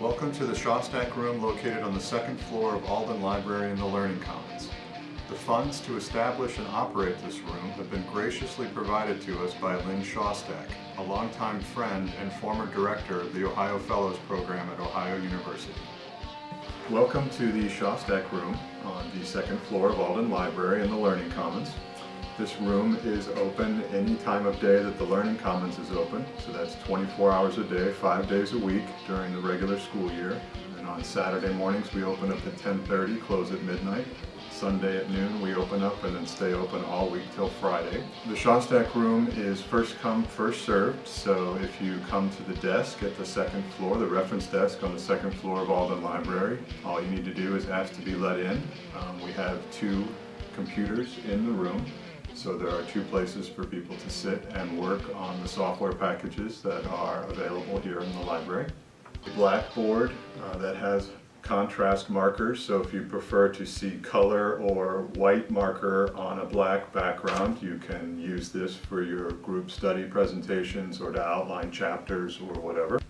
Welcome to the Shostak Room located on the second floor of Alden Library in the Learning Commons. The funds to establish and operate this room have been graciously provided to us by Lynn Shostak, a longtime friend and former director of the Ohio Fellows Program at Ohio University. Welcome to the Shostak Room on the second floor of Alden Library in the Learning Commons. This room is open any time of day that the Learning Commons is open, so that's 24 hours a day, five days a week during the regular school year. And on Saturday mornings we open up at 10.30, close at midnight. Sunday at noon we open up and then stay open all week till Friday. The Shostak room is first come, first served, so if you come to the desk at the second floor, the reference desk on the second floor of Alden Library, all you need to do is ask to be let in. Um, we have two computers in the room so there are two places for people to sit and work on the software packages that are available here in the library. A blackboard uh, that has contrast markers, so if you prefer to see color or white marker on a black background, you can use this for your group study presentations or to outline chapters or whatever.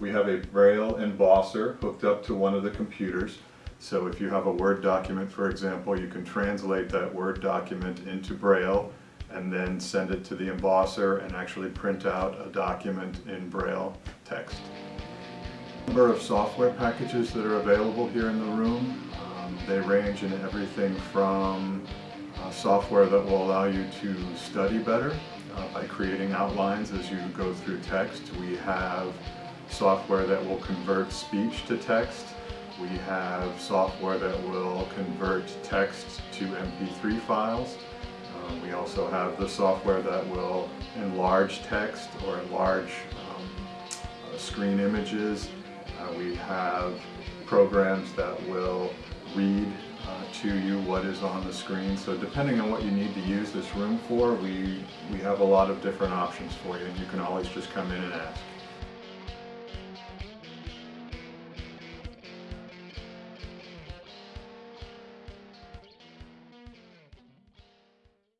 We have a Braille embosser hooked up to one of the computers. So if you have a Word document, for example, you can translate that Word document into Braille and then send it to the embosser and actually print out a document in Braille text. Number of software packages that are available here in the room. Um, they range in everything from uh, software that will allow you to study better uh, by creating outlines as you go through text. We have software that will convert speech to text we have software that will convert text to MP3 files. Um, we also have the software that will enlarge text or enlarge um, uh, screen images. Uh, we have programs that will read uh, to you what is on the screen. So depending on what you need to use this room for, we, we have a lot of different options for you and you can always just come in and ask.